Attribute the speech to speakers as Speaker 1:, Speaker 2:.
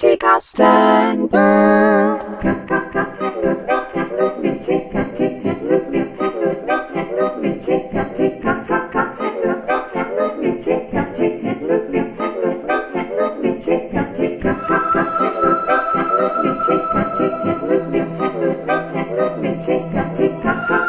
Speaker 1: Luffy Castenberg. tick
Speaker 2: a tick a